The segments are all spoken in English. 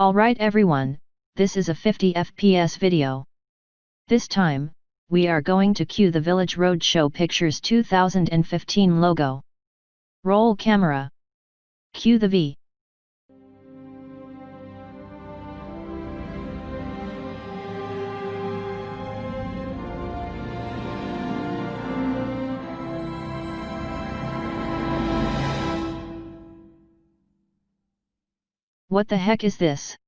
Alright everyone, this is a 50 FPS video. This time, we are going to cue the Village Roadshow Pictures 2015 logo. Roll camera. Cue the V. What the heck is this?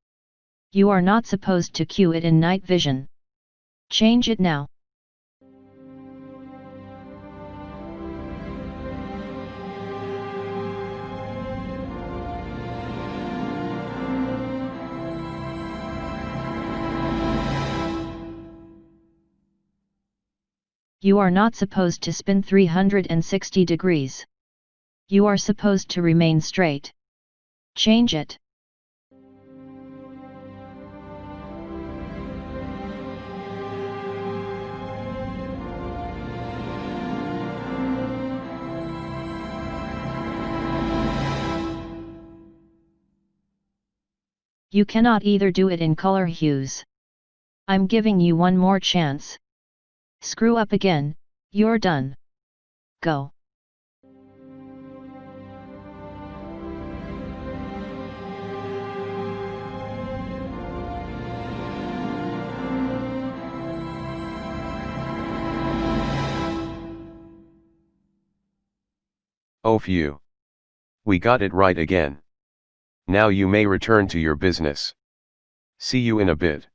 You are not supposed to cue it in night vision. Change it now. You are not supposed to spin 360 degrees. You are supposed to remain straight. Change it. You cannot either do it in color hues. I'm giving you one more chance. Screw up again, you're done. Go. Oh phew. We got it right again. Now you may return to your business. See you in a bit.